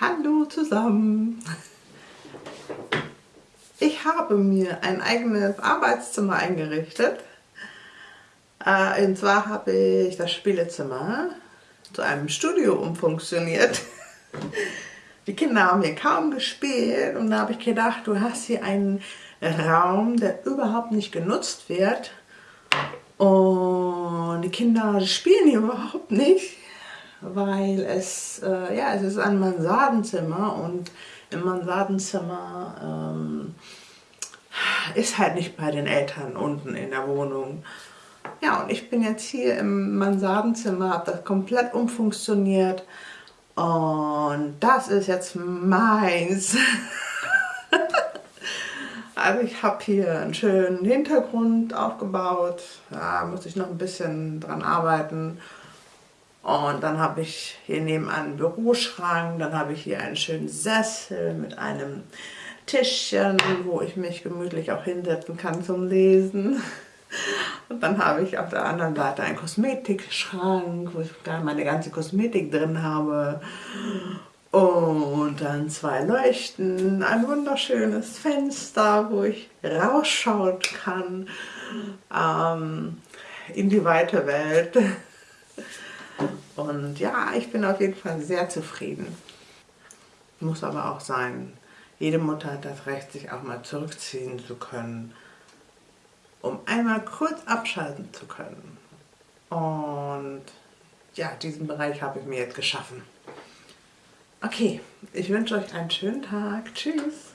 Hallo zusammen! Ich habe mir ein eigenes Arbeitszimmer eingerichtet. Äh, und zwar habe ich das Spielezimmer zu einem Studio umfunktioniert. Die Kinder haben hier kaum gespielt und da habe ich gedacht, du hast hier einen Raum, der überhaupt nicht genutzt wird und die Kinder spielen hier überhaupt nicht, weil es, äh, ja, es ist ein Mansardenzimmer und im Mansardenzimmer ähm, ist halt nicht bei den Eltern unten in der Wohnung. Ja, und ich bin jetzt hier im Mansardenzimmer, habe das komplett umfunktioniert und das ist jetzt meins. also ich habe hier einen schönen Hintergrund aufgebaut, da muss ich noch ein bisschen dran arbeiten. Und dann habe ich hier nebenan einen Büroschrank, dann habe ich hier einen schönen Sessel mit einem Tischchen, wo ich mich gemütlich auch hinsetzen kann zum Lesen. Und dann habe ich auf der anderen Seite einen Kosmetikschrank, wo ich meine ganze Kosmetik drin habe. Und dann zwei Leuchten, ein wunderschönes Fenster, wo ich rausschauen kann ähm, in die weite Welt. Und ja, ich bin auf jeden Fall sehr zufrieden. Muss aber auch sein, jede Mutter hat das Recht, sich auch mal zurückziehen zu können, um einmal kurz abschalten zu können. Und ja, diesen Bereich habe ich mir jetzt geschaffen. Okay, ich wünsche euch einen schönen Tag. Tschüss.